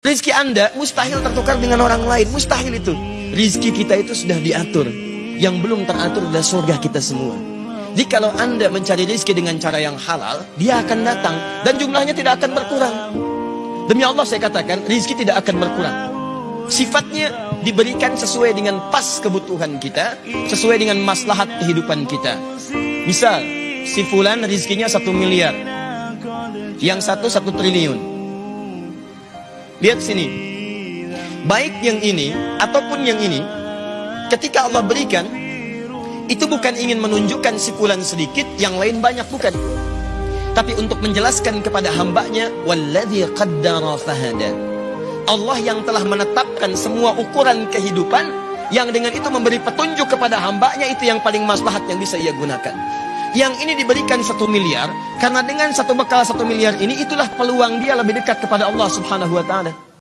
Rizki Anda mustahil tertukar dengan orang lain. Mustahil itu. Rizki kita itu sudah diatur. Yang belum teratur adalah surga kita semua. Jadi kalau Anda mencari rizki dengan cara yang halal, dia akan datang. Dan jumlahnya tidak akan berkurang. Demi Allah saya katakan, rizki tidak akan berkurang. Sifatnya diberikan sesuai dengan pas kebutuhan kita, sesuai dengan maslahat kehidupan kita. Misal, si fulan rizkinya satu miliar, yang satu satu triliun. Lihat sini. Baik yang ini ataupun yang ini, ketika Allah berikan, itu bukan ingin menunjukkan si fulan sedikit, yang lain banyak bukan. Tapi untuk menjelaskan kepada hambanya, walladzi qaddara fahada. Allah yang telah menetapkan semua ukuran kehidupan, yang dengan itu memberi petunjuk kepada hambanya itu yang paling maslahat yang bisa ia gunakan. Yang ini diberikan satu miliar, karena dengan satu bekal satu miliar ini, itulah peluang dia lebih dekat kepada Allah subhanahu wa ta'ala.